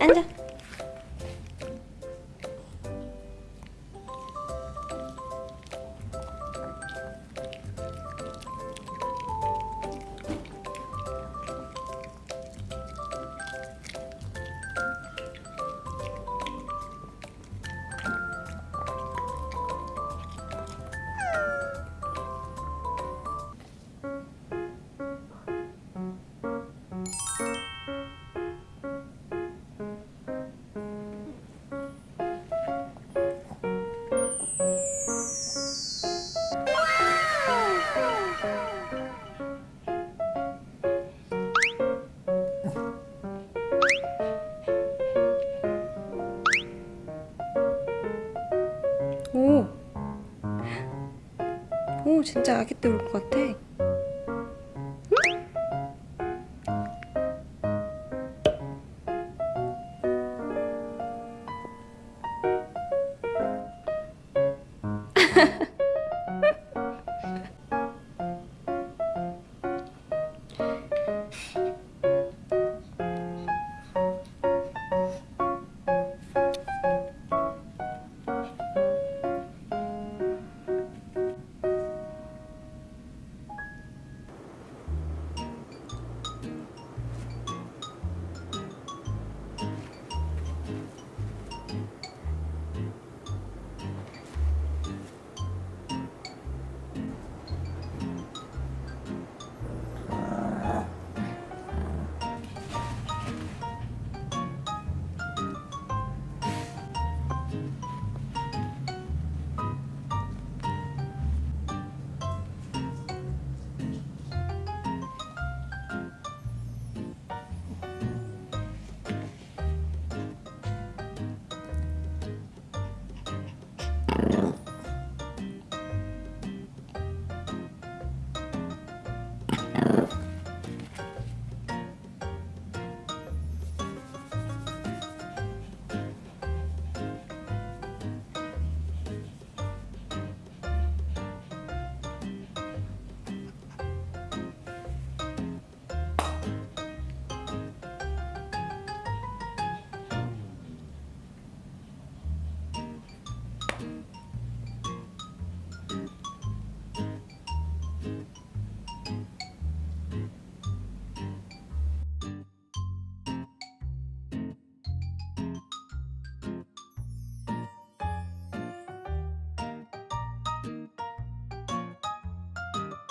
앉아. 오 진짜 아기 때 올 것 같아 Tchau.